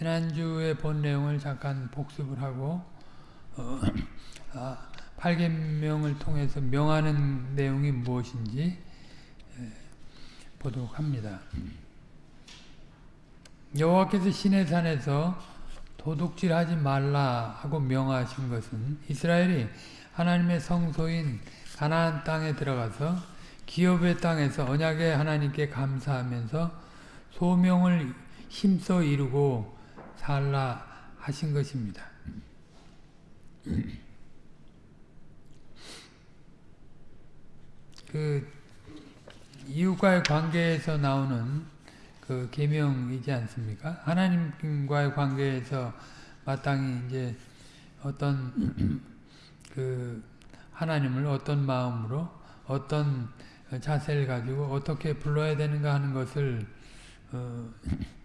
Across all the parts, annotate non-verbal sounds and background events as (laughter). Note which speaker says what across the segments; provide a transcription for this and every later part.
Speaker 1: 지난주에 본 내용을 잠깐 복습을 하고 어, (clears throat) 아, 8계명을 통해서 명하는 내용이 무엇인지 보도록 합니다. 여호와께서 시내산에서 도둑질하지 말라 하고 명하신 것은 이스라엘이 하나님의 성소인 가나안 땅에 들어가서 기업의 땅에서 언약의 하나님께 감사하면서 소명을 힘써 이루고 살라 하신 것입니다. 그 이웃과의 관계에서 나오는 그 계명이지 않습니까? 하나님과의 관계에서 마땅히 이제 어떤 (clears throat) 그 하나님을 어떤 마음으로 어떤 자세를 가지고 어떻게 불러야 되는가 하는 것을 어, 어,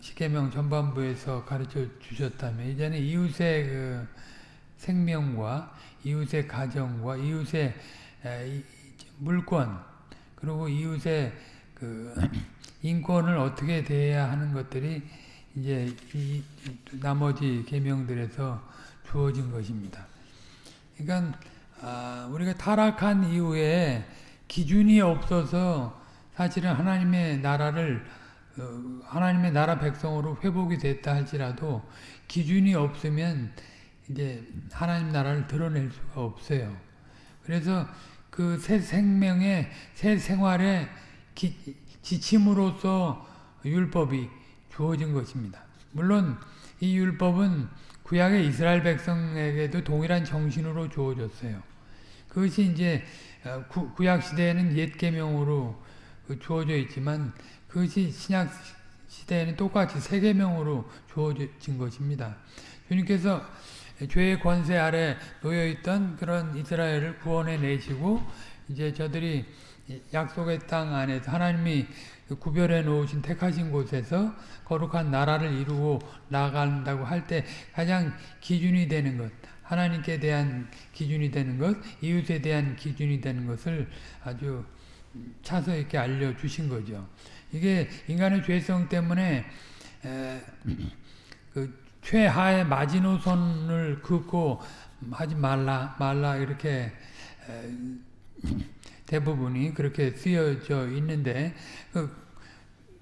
Speaker 1: 십계명 전반부에서 가르쳐 주셨다면 이제는 이웃의 그 생명과 이웃의 가정과 이웃의 물권 그리고 이웃의 그 (clears throat) 인권을 어떻게 대해야 하는 것들이 이제 이 나머지 계명들에서 주어진 것입니다. 그러니까 아, 우리가 타락한 이후에 기준이 없어서 사실은 하나님의 나라를 어, 하나님의 나라 백성으로 회복이 됐다 할지라도 기준이 없으면 이제 하나님 나라를 드러낼 수가 없어요. 그래서 그 새 생명의 새 생활의 기, 지침으로서 율법이 주어진 것입니다. 물론 이 율법은 구약의 이스라엘 백성에게도 동일한 정신으로 주어졌어요. 그것이 이제 어, 구, 약 시대에는 옛 계명으로 그 주어져 있지만 그것이 신약 시대에는 똑같이 세 계명으로 주어진 것입니다. 주님께서 죄의 권세 아래 놓여 있던 그런 이스라엘을 구원해 내시고 이제 저들이 약속의 땅 안에서 하나님이 구별해 놓으신 택하신 곳에서 거룩한 나라를 이루고 나간다고 할 때 가장 기준이 되는 것, 하나님께 대한 기준이 되는 것, 이웃에 대한 기준이 되는 것을 아주 차서 이렇게 알려주신 거죠. 이게 인간의 죄성 때문에 그 최하의 마지노선을 긋고 하지 말라 말라 이렇게 대부분이 그렇게 쓰여져 있는데 그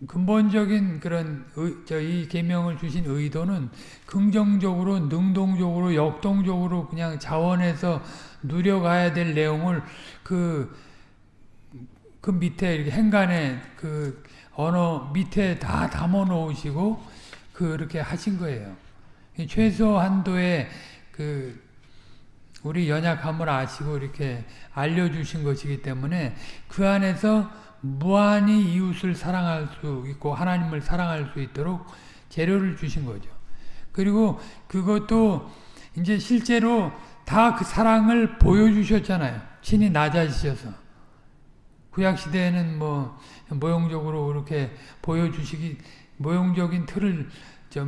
Speaker 1: 근본적인 그런 저이 계명을 주신 의도는 긍정적으로 능동적으로 역동적으로 그냥 자원해서 누려가야 될 내용을 그그 그 밑에 이렇게 행간에 그 언어 밑에 다 담아 놓으시고 그렇게 하신 거예요. 최소한도의 그 우리 연약함을 아시고 이렇게 알려주신 것이기 때문에 그 안에서 무한히 이웃을 사랑할 수 있고 하나님을 사랑할 수 있도록 재료를 주신 거죠. 그리고 그것도 이제 실제로 다 그 사랑을 보여주셨잖아요. 친히 낮아지셔서. 구약 시대에는 뭐 모형적으로 그렇게 보여주시기 모형적인 틀을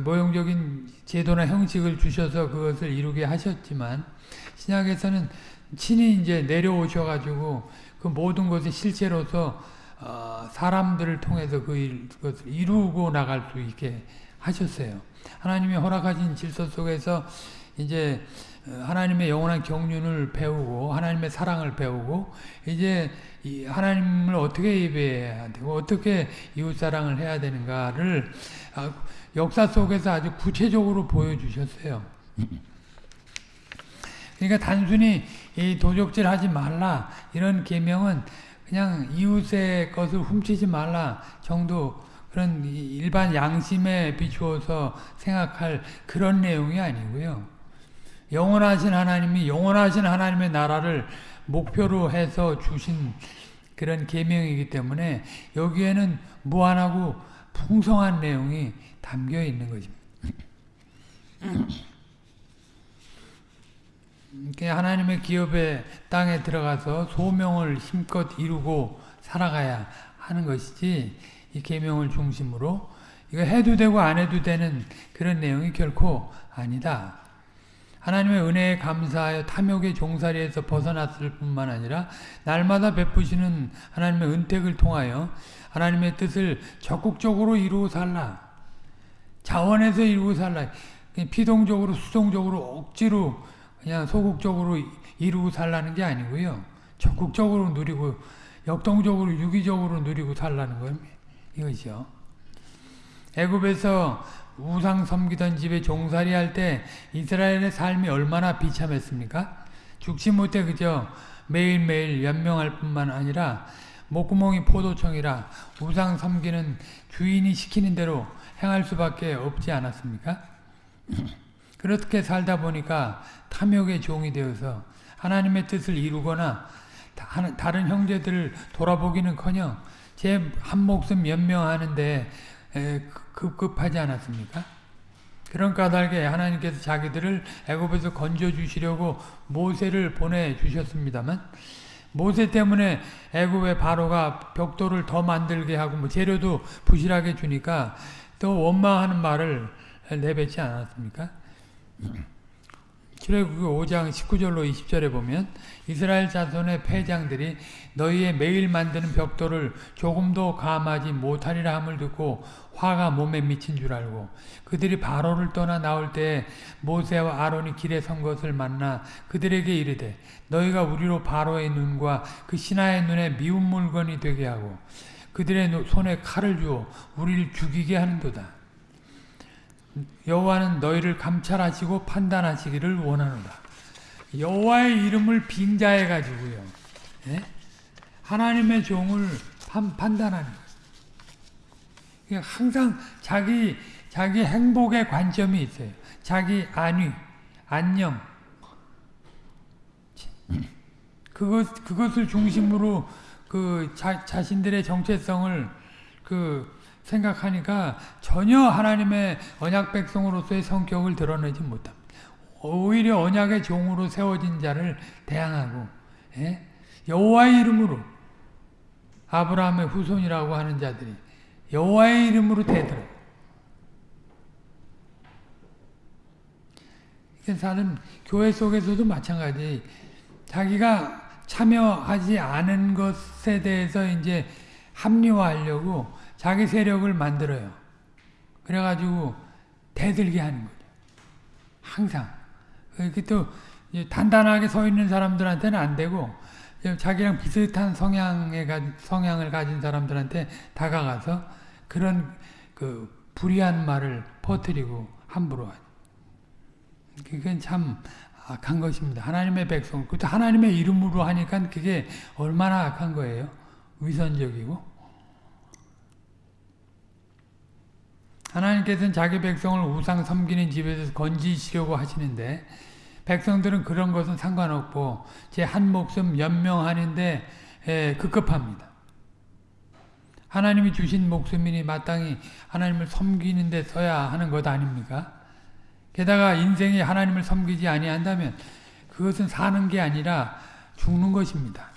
Speaker 1: 모형적인 제도나 형식을 주셔서 그것을 이루게 하셨지만 신약에서는 친히 이제 내려오셔가지고 그 모든 것이 실제로서 어 사람들을 통해서 그 것을 이루고 나갈 수 있게 하셨어요. 하나님이 허락하신 질서 속에서 이제 하나님의 영원한 경륜을 배우고 하나님의 사랑을 배우고 이제 하나님을 어떻게 예배해야 되고 어떻게 이웃사랑을 해야 되는가를 아, 역사 속에서 아주 구체적으로 보여주셨어요. 그러니까 단순히 이 도적질 하지 말라 이런 계명은 그냥 이웃의 것을 훔치지 말라 정도 그런 일반 양심에 비추어서 생각할 그런 내용이 아니고요. 영원하신 하나님이 영원하신 하나님의 나라를 목표로 해서 주신 그런 계명이기 때문에 여기에는 무한하고 풍성한 내용이 담겨 있는 것입니다. 하나님의 기업의 땅에 들어가서 소명을 힘껏 이루고 살아가야 하는 것이지 이 계명을 중심으로 이거 해도 되고 안 해도 되는 그런 내용이 결코 아니다. 하나님의 은혜에 감사하여 탐욕의 종살이에서 벗어났을 뿐만 아니라 날마다 베푸시는 하나님의 은택을 통하여 하나님의 뜻을 적극적으로 이루어 살라. 자원해서 이루고 살라. 피동적으로 수동적으로 억지로 그냥 소극적으로 이루고 살라는 게 아니고요. 적극적으로 누리고 역동적으로 유기적으로 누리고 살라는 거예요. 이것이요. 애굽에서 우상 섬기던 집에 종살이 할 때 이스라엘의 삶이 얼마나 비참했습니까? 죽지 못해 그저 매일매일 연명할 뿐만 아니라 목구멍이 포도청이라 우상 섬기는 주인이 시키는 대로 행할 수밖에 없지 않았습니까? (clears throat) 그렇게 살다 보니까 탐욕의 종이 되어서 하나님의 뜻을 이루거나 다른 형제들을 돌아보기는커녕 제 한 목숨 연명하는데 급급하지 않았습니까? 그런 까닭에 하나님께서 자기들을 애굽에서 건져 주시려고 모세를 보내 주셨습니다만 모세 때문에 애굽의 바로가 벽돌을 더 만들게 하고 뭐 재료도 부실하게 주니까 또 원망하는 말을 내뱉지 않았습니까? 출애굽기 5장 19절로 20절에 보면 이스라엘 자손의 패장들이 너희의 매일 만드는 벽돌을 조금도 감하지 못하리라 함을 듣고 화가 몸에 미친 줄 알고 그들이 바로를 떠나 나올 때 모세와 아론이 길에 선 것을 만나 그들에게 이르되 너희가 우리로 바로의 눈과 그 신하의 눈에 미운 물건이 되게 하고 그들의 손에 칼을 주어 우리를 죽이게 하는도다. 여호와는 너희를 감찰하시고 판단하시기를 원하노라. 여호와의 이름을 빙자해 가지고요. 예? 하나님의 종을 판, 단하는 항상 자기 자기 행복의 관점이 있어요. 자기 안위, 안녕. 그것 그것을 중심으로 그 자, 자신들의 정체성을 그 생각하니까 전혀 하나님의 언약 백성으로서의 성격을 드러내지 못합니다. 오히려 언약의 종으로 세워진 자를 대항하고 예? 여호와의 이름으로 아브라함의 후손이라고 하는 자들이 여호와의 이름으로 대들어. 사는 교회 속에서도 마찬가지. 자기가 참여하지 않은 것에 대해서 이제 합리화하려고 자기 세력을 만들어요. 그래가지고 대들게 하는 거죠. 항상. 이렇게 또 단단하게 서 있는 사람들한테는 안 되고 자기랑 비슷한 성향의 성향을 가진 사람들한테 다가가서 그런 그 불의한 말을 퍼뜨리고 함부로 그건 참 악한 것입니다. 하나님의 백성, 그것도 하나님의 이름으로 하니까 그게 얼마나 악한 거예요. 위선적이고. 하나님께서는 자기 백성을 우상 섬기는 집에서 건지시려고 하시는데 백성들은 그런 것은 상관없고 제 한 목숨 연명하는데 급급합니다. 하나님이 주신 목숨이니 마땅히 하나님을 섬기는 데 써야 하는 것 아닙니까? 게다가 인생이 하나님을 섬기지 아니한다면 그것은 사는 게 아니라 죽는 것입니다.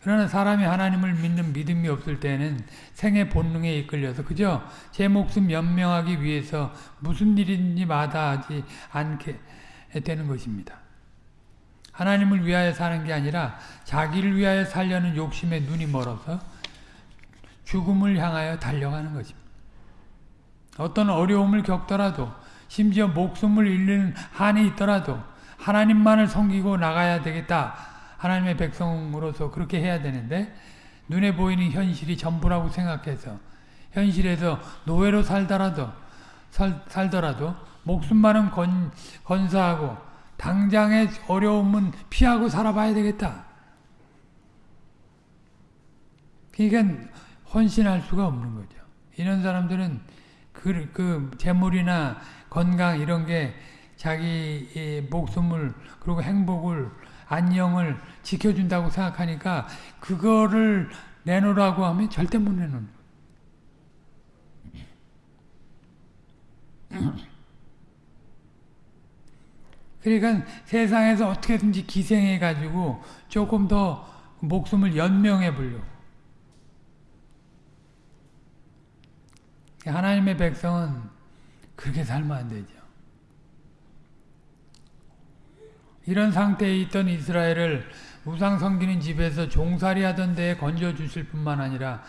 Speaker 1: 그러나 사람이 하나님을 믿는 믿음이 없을 때는 생의 본능에 이끌려서 그저 제 목숨 연명하기 위해서 무슨 일인지 마다하지 않게 되는 것입니다. 하나님을 위하여 사는 게 아니라 자기를 위하여 살려는 욕심에 눈이 멀어서 죽음을 향하여 달려가는 것입니다. 어떤 어려움을 겪더라도 심지어 목숨을 잃는 한이 있더라도 하나님만을 섬기고 나가야 되겠다. 하나님의 백성으로서 그렇게 해야 되는데 눈에 보이는 현실이 전부라고 생각해서 현실에서 노예로 살더라도 살, 살더라도 목숨만은 건, 건사하고 당장의 어려움은 피하고 살아봐야 되겠다. 그러니까 헌신할 수가 없는 거죠. 이런 사람들은 그, 그 재물이나 건강 이런 게 자기 목숨을 그리고 행복을 안녕을 지켜준다고 생각하니까 그거를 내놓으라고 하면 절대 못 내놓는 그러니까 세상에서 어떻게든지 기생해가지고 조금 더 목숨을 연명해 보려고. 하나님의 백성은 그렇게 살면 안 되죠. 이런 상태에 있던 이스라엘을 우상 섬기는 집에서 종살이 하던 데에 건져 주실 뿐만 아니라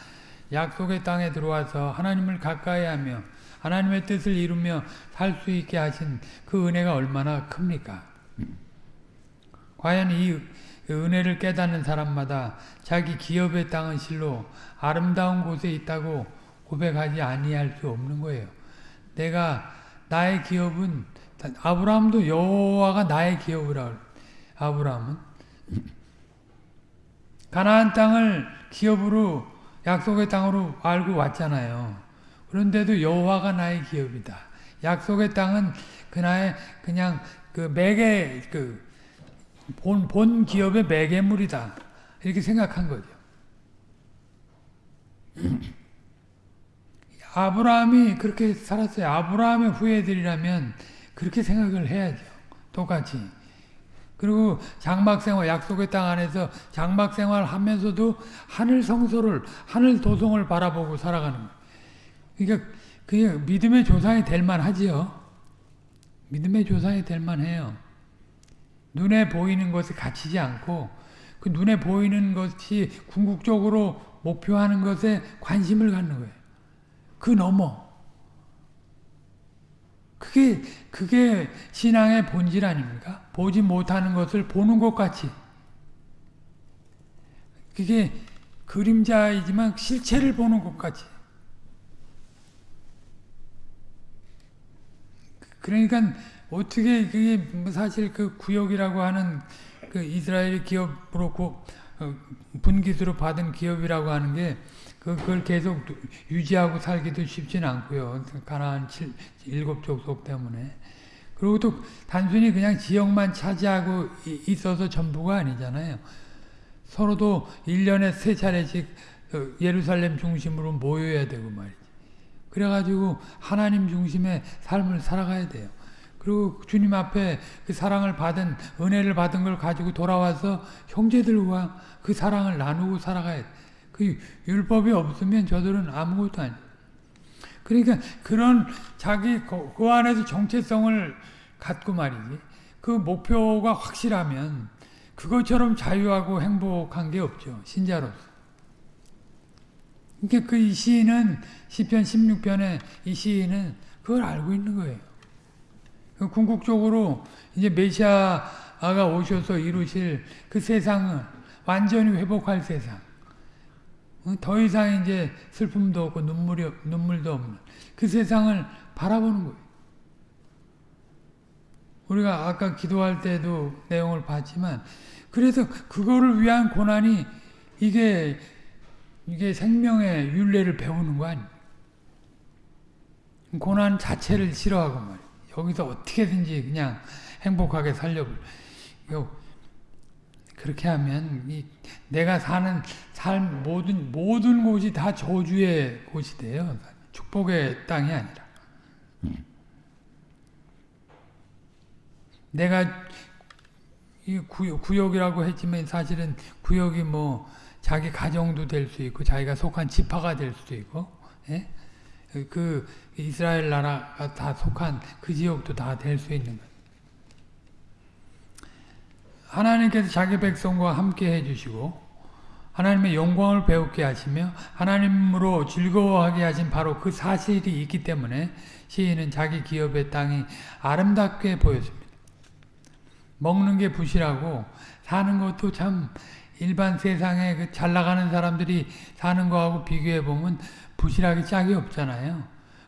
Speaker 1: 약속의 땅에 들어와서 하나님을 가까이 하며 하나님의 뜻을 이루며 살 수 있게 하신 그 은혜가 얼마나 큽니까? 과연 이 은혜를 깨닫는 사람마다 자기 기업의 땅은 실로 아름다운 곳에 있다고 고백하지 아니할 수 없는 거예요. 내가 나의 기업은 아브라함도 여호와가 나의 기업이라 아브라함은 가나안 땅을 기업으로 약속의 땅으로 알고 왔잖아요. 그런데도 여호와가 나의 기업이다. 약속의 땅은 그나의 그냥 그 매개 그본 본 기업의 매개물이다. 이렇게 생각한 거죠. 아브라함이 그렇게 살았어요. 아브라함의 후예들이라면 그렇게 생각을 해야죠. 똑같이. 그리고 장막생활, 약속의 땅 안에서 장막생활 하면서도 하늘 성소를, 하늘 도성을 바라보고 살아가는 거예요. 그러니까 그게 믿음의 조상이 될 만하지요. 믿음의 조상이 될 만해요. 눈에 보이는 것에 갇히지 않고 그 눈에 보이는 것이 궁극적으로 목표하는 것에 관심을 갖는 거예요. 그 넘어. 그게 그게 신앙의 본질 아닙니까? 보지 못하는 것을 보는 것 같이. 그게 그림자이지만 실체를 보는 것 같이. 그러니까 어떻게 그게 사실 그 구역이라고 하는 그 이스라엘 기업으로 어, 분기수로 받은 기업이라고 하는 게 그걸 계속 유지하고 살기도 쉽지는 않고요. 가나안 일곱 족속 때문에. 그리고 또 단순히 그냥 지역만 차지하고 있어서 전부가 아니잖아요. 서로도 1년에 세 차례씩 어, 예루살렘 중심으로 모여야 되고 말이지. 그래가지고 하나님 중심의 삶을 살아가야 돼요. 그리고 주님 앞에 그 사랑을 받은, 은혜를 받은 걸 가지고 돌아와서 형제들과 그 사랑을 나누고 살아가야 돼. 그 율법이 없으면 저들은 아무것도 아니에요. 그러니까 그런 자기 그 안에서 정체성을 갖고 말이지. 그 목표가 확실하면 그것처럼 자유하고 행복한 게 없죠. 신자로서. 그러니까 그 시인은 시편 16편에 이 시인은 그걸 알고 있는 거예요. 그 궁극적으로 이제 메시아가 오셔서 이루실 그 세상을 완전히 회복할 세상. 더 이상 이제 슬픔도 없고 눈물이, 눈물도 없는 그 세상을 바라보는 거예요. 우리가 아까 기도할 때도 내용을 봤지만 그래서 그거를 위한 고난이 이게 이게 생명의 윤례를 배우는 거 아니에요. 고난 자체를 싫어하고 말이에요. 여기서 어떻게든지 그냥 행복하게 살려고 그렇게 하면 이 내가 사는 삶 모든 모든 곳이 다 저주의 곳이 돼요. 축복의 땅이 아니라. 내가 이 구역, 이라고 했지만 사실은 구역이 뭐 자기 가정도 될 수 있고 자기가 속한 지파가 될 수도 있고 예? 그 이스라엘 나라가 다 속한 그 지역도 다 될 수 있는 거예요. 하나님께서 자기 백성과 함께 해주시고 하나님의 영광을 배우게 하시며 하나님으로 즐거워하게 하신 바로 그 사실이 있기 때문에 시인은 자기 기업의 땅이 아름답게 보였습니다. 먹는 게 부실하고 사는 것도 참 일반 세상에 그 잘 나가는 사람들이 사는 거하고 비교해 보면 부실하기 짝이 없잖아요.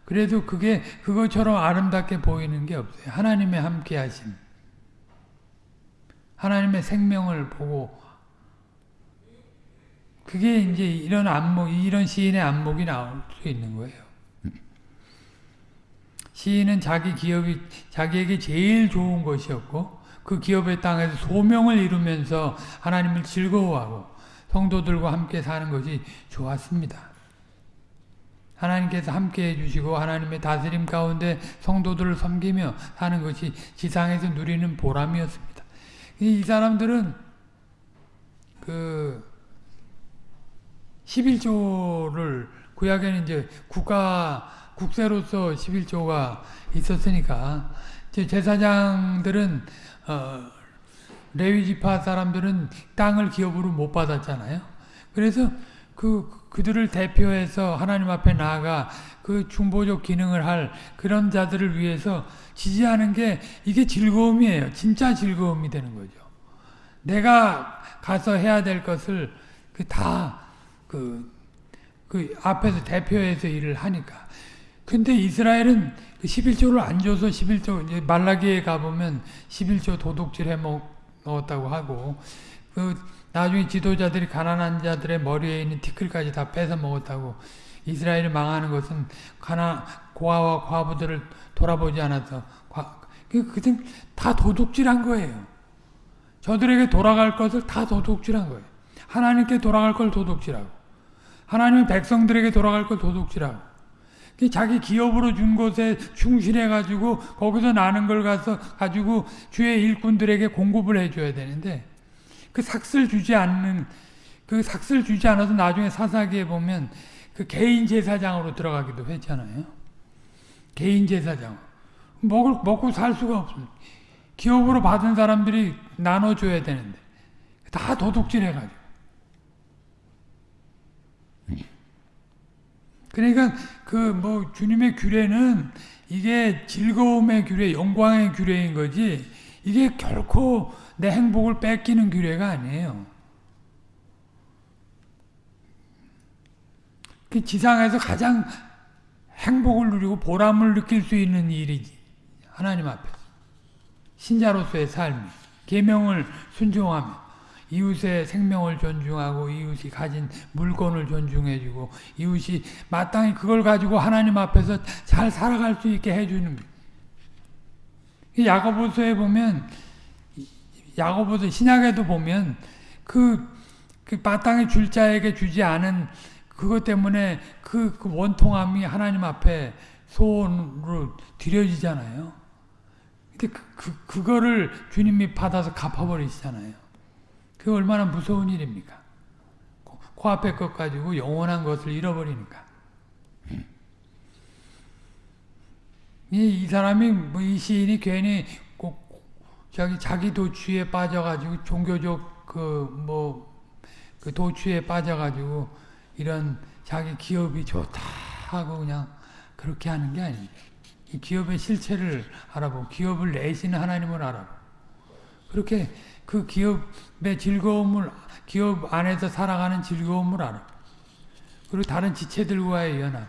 Speaker 1: 그래도 그게 그것처럼 아름답게 보이는 게 없어요. 하나님의 함께 하심. 하나님의 생명을 보고 그게 이제 이런 안목, 이런 시인의 안목이 나올 수 있는 거예요. 시인은 자기 기업이 자기에게 제일 좋은 것이었고 그 기업의 땅에서 소명을 이루면서 하나님을 즐거워하고 성도들과 함께 사는 것이 좋았습니다. 하나님께서 함께 해 주시고 하나님의 다스림 가운데 성도들을 섬기며 사는 것이 지상에서 누리는 보람이었습니다. 이 사람들은 그 11조를 구약에는 이제 국가 국세로서 11조가 있었으니까 제사장들은 어, 레위 지파 사람들은 땅을 기업으로 못 받았잖아요. 그래서 그 그들을 대표해서 하나님 앞에 나아가 그 중보적 기능을 할 그런 자들을 위해서 지지하는 게 이게 즐거움이에요. 진짜 즐거움이 되는 거죠. 내가 가서 해야 될 것을 그다그그 앞에서 대표해서 일을 하니까. 근데 이스라엘은 그 11조를 안 줘서 11조 말라기에 가보면 11조 도둑질 해 먹 었다고 하고 그 나중에 지도자들이 가난한 자들의 머리에 있는 티끌까지 다 뺏어 먹었다고 이스라엘이 망하는 것은 가나 고아와 과부들을 돌아보지 않아서 그 그들 다 도둑질한 거예요. 저들에게 돌아갈 것을 다 도둑질한 거예요. 하나님께 돌아갈 걸 도둑질하고 하나님의 백성들에게 돌아갈 걸 도둑질하고 자기 기업으로 준 것에 충실해 가지고 거기서 나는 걸 가서 가지고 주의 일꾼들에게 공급을 해줘야 되는데 그 삭슬 주지 않는 그 삭슬 주지 않아서 나중에 사사기에 보면 그 개인 제사장으로 들어가기도 했잖아요. 개인 제사장 먹을 먹고 살 수가 없습니다. 기업으로 받은 사람들이 나눠줘야 되는데 다 도둑질 해가지고 그러니까 그 뭐 주님의 규례는 이게 즐거움의 규례, 영광의 규례인 거지 이게 결코 내 행복을 뺏기는 규례가 아니에요. 그 지상에서 가장 행복을 누리고 보람을 느낄 수 있는 일이지 하나님 앞에서 신자로서의 삶이 계명을 순종하며 이웃의 생명을 존중하고 이웃이 가진 물건을 존중해주고 이웃이 마땅히 그걸 가지고 하나님 앞에서 잘 살아갈 수 있게 해주는 거예요. 야고보서에 보면 야고보서 신약에도 보면 그, 그 마땅히 줄 자에게 주지 않은 그것 때문에 그, 그 원통함이 하나님 앞에 소원으로 드려지잖아요. 근데 그, 그, 그거를 주님이 받아서 갚아버리시잖아요. 그 얼마나 무서운 일입니까? 코앞에 것 가지고 영원한 것을 잃어버리니까. 이, 이 사람이, 뭐 이 시인이 괜히 꼭 자기, 자기 도취에 빠져가지고 종교적 그, 뭐, 그 도취에 빠져가지고 이런 자기 기업이 좋다 하고 그냥 그렇게 하는 게 아닙니다. 이 기업의 실체를 알아보고 기업을 내시는 하나님을 알아보고 그렇게 그 기업의 즐거움을 기업 안에서 살아가는 즐거움을 알아. 그리고 다른 지체들과의 연합.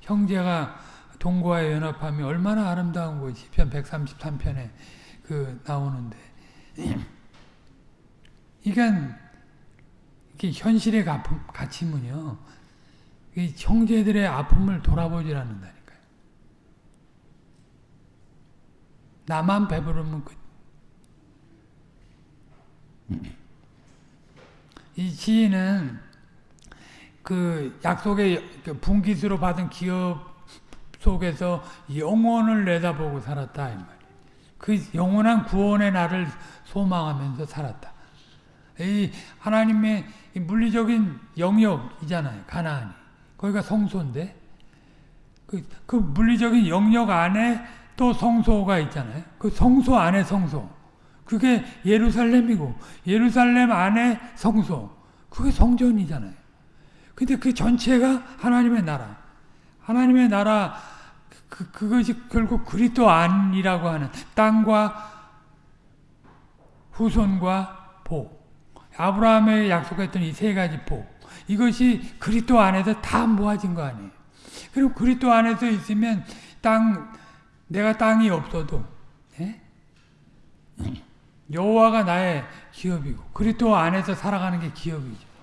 Speaker 1: 형제가 동거와의 연합함이 얼마나 아름다운 거지. 편 133편에 그 나오는데. (clears throat) 이건 이게 현실의 가침은요. 이 형제들의 아픔을 돌아보질 않는다니까요. 나만 배부르면 끝. (clears throat) 이 시인은 그 약속의 그 분기수로 받은 기업 속에서 영원을 내다보고 살았다 이 말이에요. 그 영원한 구원의 날을 소망하면서 살았다. 이 하나님의 물리적인 영역이잖아요. 가나안이. 거기가 성소인데 그, 그 물리적인 영역 안에 또 성소가 있잖아요. 그 성소 안에 성소. 그게 예루살렘이고 예루살렘 안에 성소 그게 성전이잖아요. 근데 그 전체가 하나님의 나라 하나님의 나라 그, 그것이 결국 그리스도 안이라고 하는 땅과 후손과 복 아브라함에 약속했던 이 세 가지 복 이것이 그리스도 안에서 다 모아진 거 아니에요. 그럼 그리스도 안에서 있으면 땅 내가 땅이 없어도 예? 여호와가 나의 기업이고 그리스도 안에서 살아가는 게 기업이죠.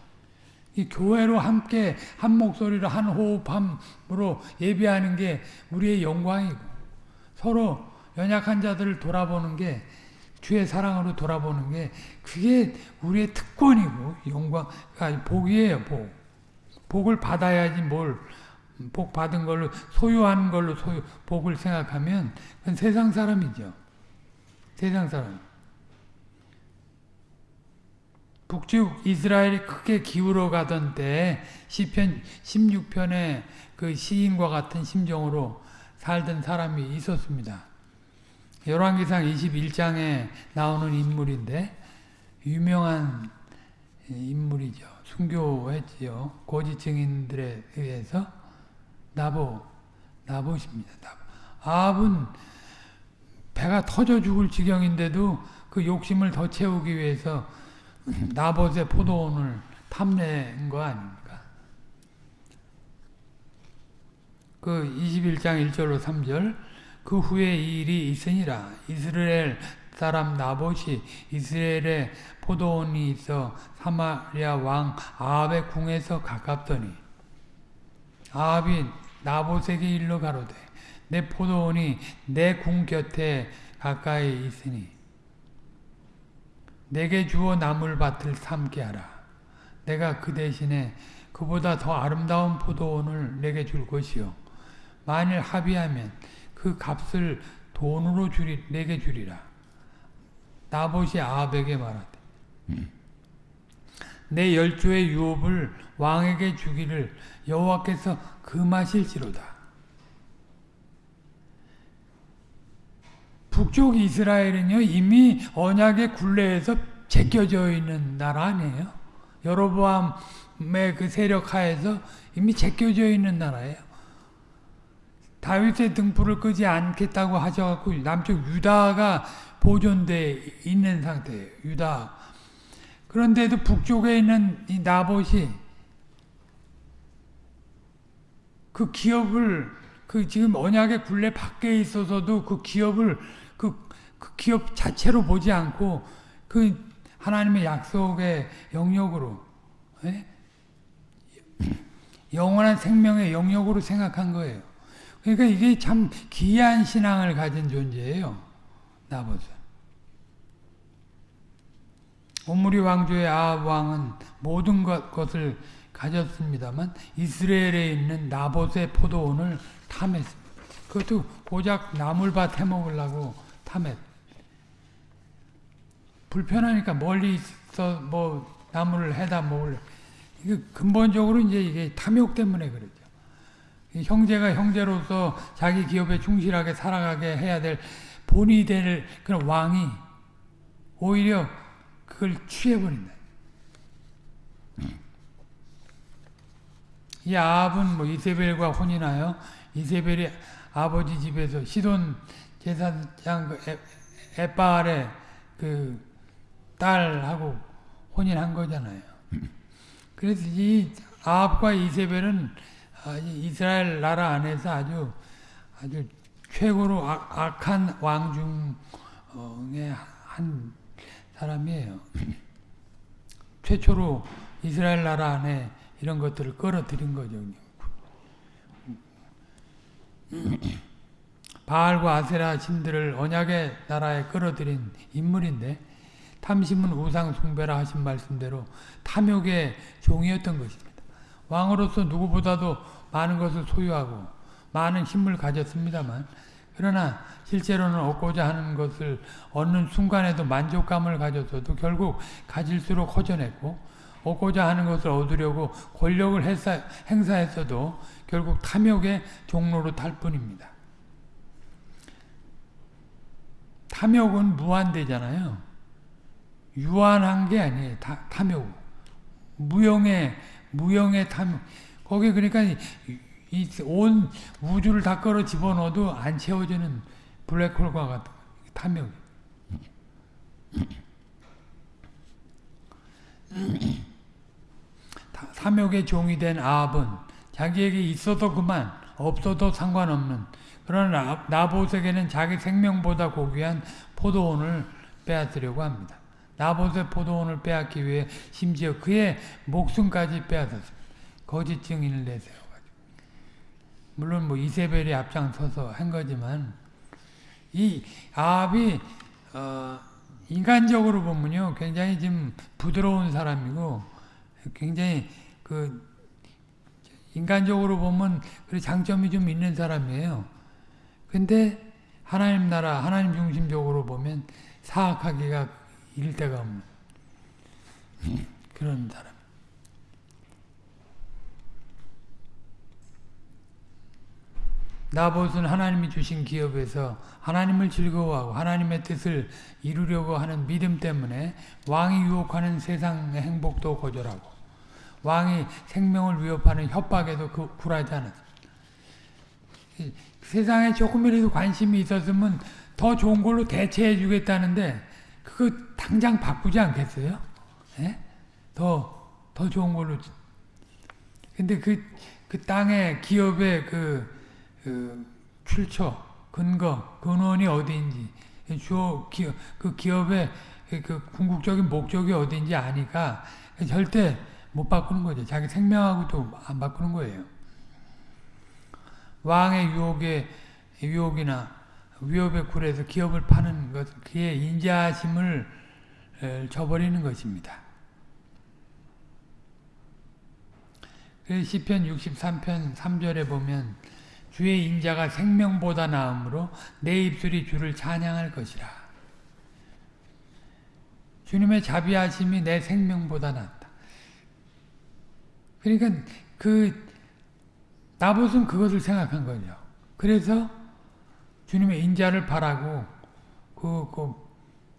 Speaker 1: 이 교회로 함께 한 목소리로 한 호흡함으로 예배하는 게 우리의 영광이고 서로 연약한 자들을 돌아보는 게 주의 사랑으로 돌아보는 게 그게 우리의 특권이고 영광 아 복이에요 복. 복을 받아야지 뭘 복 받은 걸로 소유한 걸로 소유 복을 생각하면 그건 세상 사람이죠. 세상 사람 북쪽 이스라엘이 크게 기울어 가던 때 시편 16편에 그 시인과 같은 심정으로 살던 사람이 있었습니다. 열왕기상 21장에 나오는 인물인데 유명한 인물이죠. 순교했지요. 거짓 증인들에 의해서 나보 나보십니다. 나보. 아합은 배가 터져 죽을 지경인데도 그 욕심을 더 채우기 위해서 나봇의 포도원을 탐낸 거 아닙니까? 그 21장 1절로 3절 그 후에 이 일이 있으니라 이스라엘 사람 나봇이 이스라엘에 포도원이 있어 사마리아 왕 아합의 궁에서 가깝더니 아합이 나봇에게 일러 가로되 내 포도원이 내 궁 곁에 가까이 있으니 내게 주어 나물밭을 삼게 하라. 내가 그 대신에 그보다 더 아름다운 포도원을 내게 줄 것이요. 만일 합의하면 그 값을 돈으로 주리, 내게 주리라. 나봇이 아합에게 말하되 내 열조의 유업을 왕에게 주기를 여호와께서 금하실지로다. 북쪽 이스라엘은요 이미 언약의 굴레에서 제껴져 있는 나라 아니에요. 여로보암의 그 세력 하에서 이미 제껴져 있는 나라예요. 다윗의 등불을 끄지 않겠다고 하셔갖고 남쪽 유다가 보존돼 있는 상태예요. 유다. 그런데도 북쪽에 있는 이 나봇이 그 기업을 그 지금 언약의 굴레 밖에 있어서도 그 기업을 그, 그 기업 자체로 보지 않고 그 하나님의 약속의 영역으로 예? 영원한 생명의 영역으로 생각한 거예요. 그러니까 이게 참 기이한 신앙을 가진 존재예요. 나봇은. 오므리 왕조의 아합 왕은 모든 것, 것을 가졌습니다만 이스라엘에 있는 나봇의 포도원을 탐했습니다. 그것도 고작 나물밭 해먹으려고 탐했. 불편하니까 멀리 있어 뭐 나물을 해다 먹을. 이게 근본적으로 이제 이게 탐욕 때문에 그러죠. 형제가 형제로서 자기 기업에 충실하게 살아가게 해야 될 본이 될 그런 왕이 오히려 그걸 취해버린다. 이 아합은 뭐 이세벨과 혼인하여 이세벨이 아버지 집에서 시돈 제사장 그 에빠알의 그 딸하고 혼인한 거잖아요. 그래서 이 아합과 이세벨은 이스라엘 나라 안에서 아주 아주 최고로 악, 한 왕중의 한 사람이에요. 최초로 이스라엘 나라 안에 이런 것들을 끌어들인 거죠. 바알과 아세라 신들을 언약의 나라에 끌어들인 인물인데 탐심은 우상 숭배라 하신 말씀대로 탐욕의 종이었던 것입니다. 왕으로서 누구보다도 많은 것을 소유하고 많은 힘을 가졌습니다만 그러나 실제로는 얻고자 하는 것을 얻는 순간에도 만족감을 가졌어도 결국 가질수록 허전했고 얻고자 하는 것을 얻으려고 권력을 행사, 행사했어도 결국 탐욕의 종로로 탈 뿐입니다. 탐욕은 무한대잖아요. 유한한 게 아니에요. 타, 탐욕. 무형의, 무형의 탐욕. 거기 그러니까 이 온 우주를 다 끌어 집어넣어도 안 채워지는 블랙홀과 같은 탐욕. 탐욕의 종이 된 아합은 자기에게 있어도 그만 없어도 상관없는 그런 나봇에게는 자기 생명보다 고귀한 포도원을 빼앗으려고 합니다. 나봇의 포도원을 빼앗기 위해 심지어 그의 목숨까지 빼앗았습니다. 거짓 증인을 내세워가지고. 물론 뭐 이세벨이 앞장서서 한 거지만 이 아합이 어 인간적으로 보면요 굉장히 좀 부드러운 사람이고 굉장히 그 인간적으로 보면 그 장점이 좀 있는 사람이에요. 근데 하나님 나라 하나님 중심적으로 보면 사악하기가 데가 없는 그런 사람. 나봇은 하나님이 주신 기업에서 하나님을 즐거워하고 하나님의 뜻을 이루려고 하는 믿음 때문에 왕이 유혹하는 세상의 행복도 거절하고 왕이 생명을 위협하는 협박에도 그 굴하지 않았습니다. 세상에 조금이라도 관심이 있었으면 더 좋은 걸로 대체해 주겠다는데 그거 당장 바꾸지 않겠어요? 예? 더, 더 좋은 걸로. 근데 그, 그 땅의 기업의 그, 그 출처, 근거, 근원이 어디인지, 주어, 기업, 그 기업의 그 궁극적인 목적이 어디인지 아니까 절대 못 바꾸는 거죠. 자기 생명하고도 안 바꾸는 거예요. 왕의 유혹에, 유혹이나 위협에 굴해서 기업을 파는 것, 그의 인자심을 저버리는 것입니다. 시편 63편 3절에 보면 주의 인자가 생명보다 나음으로 내 입술이 주를 찬양할 것이라. 주님의 자비하심이 내 생명보다 낫다. 그러니까 그 나봇은 그것을 생각한 거죠. 그래서 주님의 인자를 바라고 그, 그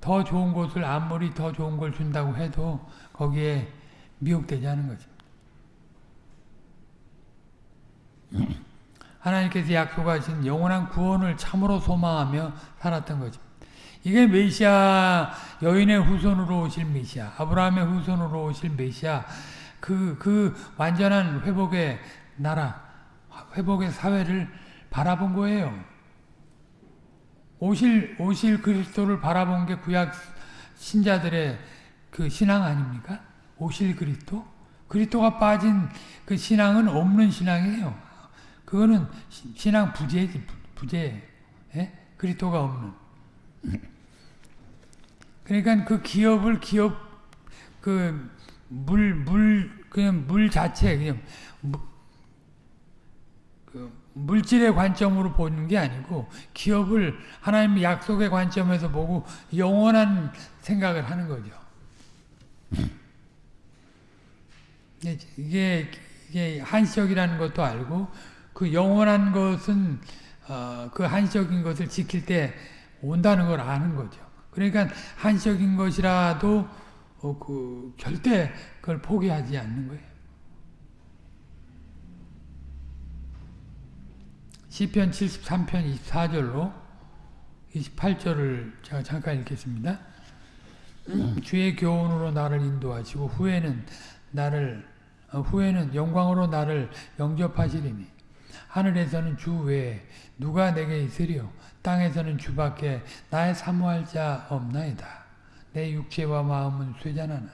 Speaker 1: 더 좋은 곳을 아무리 더 좋은 걸 준다고 해도 거기에 미혹되지 않은 거죠. (clears throat) 하나님께서 약속하신 영원한 구원을 참으로 소망하며 살았던 거죠. 이게 메시아 여인의 후손으로 오실 메시아 아브라함의 후손으로 오실 메시아 그, 그 완전한 회복의 나라 회복의 사회를 바라본 거예요. 오실 오실 그리스도를 바라본 게 구약 신자들의 그 신앙 아닙니까? 오실 그리스도? 그리스도가 빠진 그 신앙은 없는 신앙이에요. 그거는 신앙 부재지 부재. 예? 그리스도가 없는. 그러니까 그 기업을 기업 그 물 물 그냥 물 자체 그냥 그 물질의 관점으로 보는 게 아니고 기업을 하나님의 약속의 관점에서 보고 영원한 생각을 하는 거죠. 이게, 이게 한시적이라는 것도 알고 그 영원한 것은 어, 그 한시적인 것을 지킬 때 온다는 걸 아는 거죠. 그러니까 한시적인 것이라도 어, 그 절대 그걸 포기하지 않는 거예요. 시편 73편 24절로 28절을 제가 잠깐 읽겠습니다. 주의 교훈으로 나를 인도하시고 후에는 나를 어, 후에는 영광으로 나를 영접하시리니 하늘에서는 주 외에 누가 내게 있으리요 땅에서는 주밖에 나의 사모할 자 없나이다. 내 육체와 마음은 쇠잔하나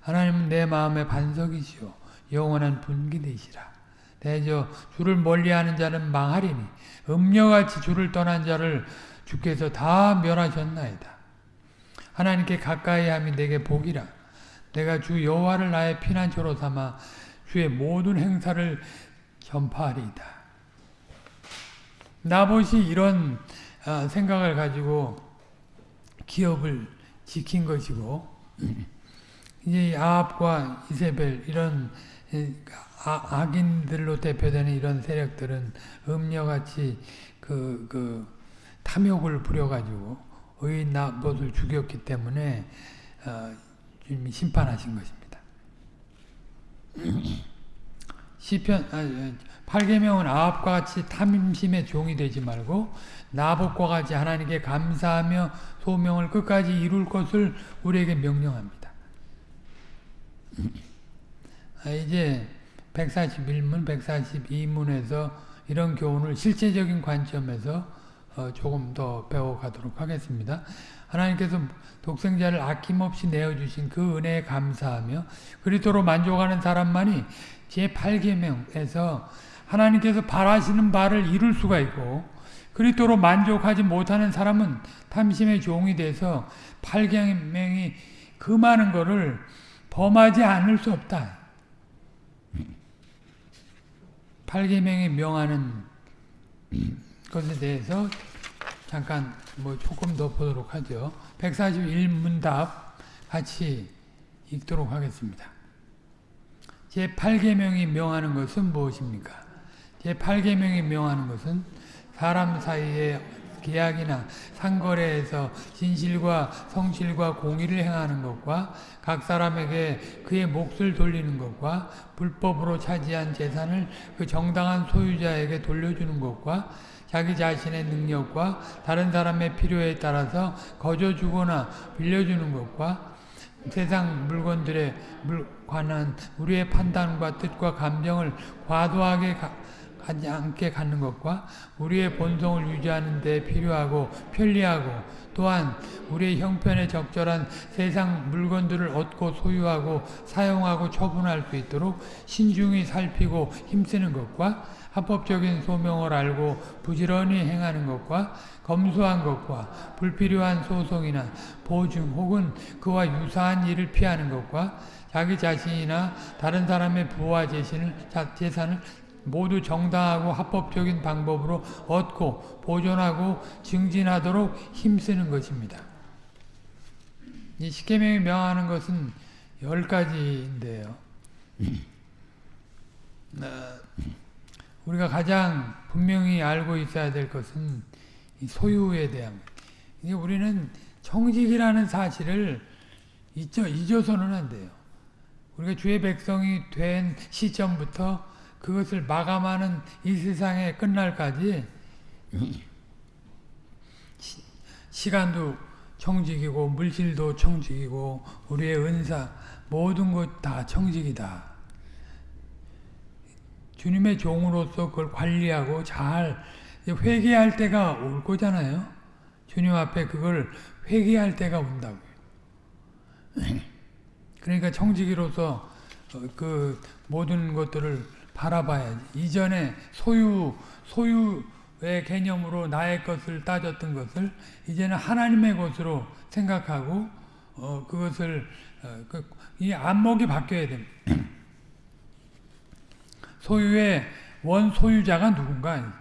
Speaker 1: 하나님은 내 마음의 반석이시오 영원한 분기되시라. 대저 주를 멀리하는 자는 망하리니 음녀같이 주를 떠난 자를 주께서 다 멸하셨나이다. 하나님께 가까이 함이 내게 복이라. 내가 주 여호와를 나의 피난처로 삼아 주의 모든 행사를 전파하리이다. 나봇이 이런 어, 생각을 가지고 기업을 지킨 것이고 (clears throat) 이제 아합과 이세벨 이런 아, 악인들로 대표되는 이런 세력들은 음녀같이 그, 그 탐욕을 부려가지고 의인 나봇을 죽였기 때문에 어, 주님이 심판하신 것입니다. (clears throat) 시편 아, 8계명은 아합과 같이 탐심의 종이 되지 말고 나봇과 같이 하나님께 감사하며 소명을 끝까지 이룰 것을 우리에게 명령합니다. (clears throat) 아, 이제 141문, 142문에서 이런 교훈을 실제적인 관점에서 어, 조금 더 배워가도록 하겠습니다. 하나님께서 독생자를 아낌없이 내어주신 그 은혜에 감사하며 그리스도로 만족하는 사람만이 제8계명에서 하나님께서 바라시는 바를 이룰 수가 있고 그리스도로 만족하지 못하는 사람은 탐심의 종이 돼서 8계명이 그 많은 것을 범하지 않을 수 없다. 8계명이 명하는 것에 대해서 잠깐 뭐 조금 더 보도록 하죠. 141문답 같이 읽도록 하겠습니다. 제8계명이 명하는 것은 무엇입니까? 제8계명이 명하는 것은 사람 사이에 계약이나 상거래에서 진실과 성실과 공의를 행하는 것과 각 사람에게 그의 몫을 돌리는 것과 불법으로 차지한 재산을 그 정당한 소유자에게 돌려주는 것과 자기 자신의 능력과 다른 사람의 필요에 따라서 거저 주거나 빌려주는 것과 세상 물건들에 관한 우리의 판단과 뜻과 감정을 과도하게 하지 않게 갖는 것과 우리의 본성을 유지하는 데 필요하고 편리하고 또한 우리의 형편에 적절한 세상 물건들을 얻고 소유하고 사용하고 처분할 수 있도록 신중히 살피고 힘쓰는 것과 합법적인 소명을 알고 부지런히 행하는 것과 검소한 것과 불필요한 소송이나 보증 혹은 그와 유사한 일을 피하는 것과 자기 자신이나 다른 사람의 부와 재산을, 모두 정당하고 합법적인 방법으로 얻고 보존하고 증진하도록 힘쓰는 것입니다. 이 십계명이 명하는 것은 열 가지인데요. 어, 우리가 가장 분명히 알고 있어야 될 것은 소유에 대한 이게 우리는 청직이라는 사실을 잊어, 잊어서는 안 돼요. 우리가 주의 백성이 된 시점부터 그것을 마감하는 이 세상에 끝날까지 시, 간도 청직이고 물질도 청직이고 우리의 은사 모든 것 다 청직이다. 주님의 종으로서 그걸 관리하고 잘 회개할 때가 올 거잖아요. 주님 앞에 그걸 회개할 때가 온다고요. 그러니까 청지기로서 그 모든 것들을 바라봐야지. 이전에 소유, 소유의 개념으로 나의 것을 따졌던 것을 이제는 하나님의 것으로 생각하고, 어, 그것을, 어, 그, 이 안목이 바뀌어야 됩니다. (clears throat) 소유의 원 소유자가 누군가?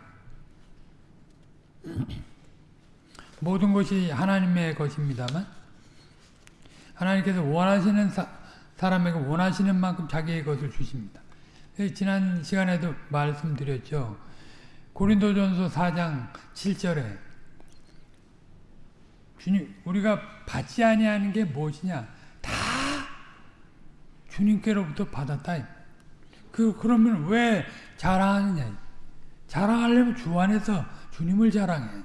Speaker 1: (clears throat) 모든 것이 하나님의 것입니다만, 하나님께서 원하시는 사, 사람에게 원하시는 만큼 자기의 것을 주십니다. 지난 시간에도 말씀드렸죠. 고린도전서 4장 7절에 주님 우리가 받지 아니하는 게 무엇이냐? 다 주님께로부터 받았다. 그 그러면 왜 자랑하느냐? 자랑하려면 주 안에서 주님을 자랑해.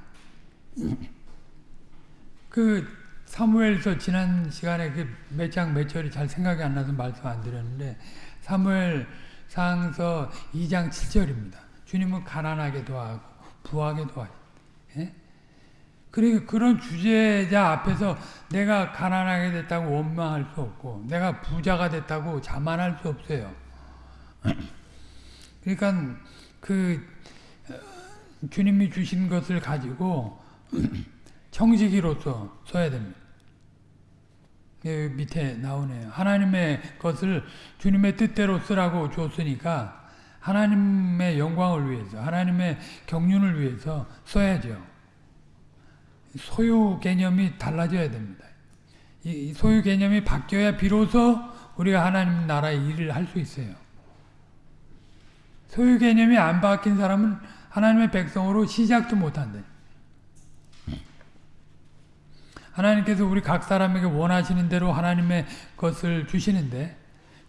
Speaker 1: 그 사무엘서 지난 시간에 그 몇 장 몇 절이 잘 생각이 안 나서 말씀 안 드렸는데 사무엘 상서 2장 7절입니다. 주님은 가난하게 도하고 부하게 도하시. 예? 그러니까 그런 주제자 앞에서 내가 가난하게 됐다고 원망할 수 없고 내가 부자가 됐다고 자만할 수 없어요. (clears throat) 그러니까 그 어, 주님이 주신 것을 가지고 (clears throat) 청지기로서 써야 됩니다. 밑에 나오네요. 하나님의 것을 주님의 뜻대로 쓰라고 줬으니까 하나님의 영광을 위해서 하나님의 경륜을 위해서 써야죠. 소유 개념이 달라져야 됩니다. 이 소유 개념이 바뀌어야 비로소 우리가 하나님 나라의 일을 할 수 있어요. 소유 개념이 안 바뀐 사람은 하나님의 백성으로 시작도 못한다. 하나님께서 우리 각 사람에게 원하시는 대로 하나님의 것을 주시는데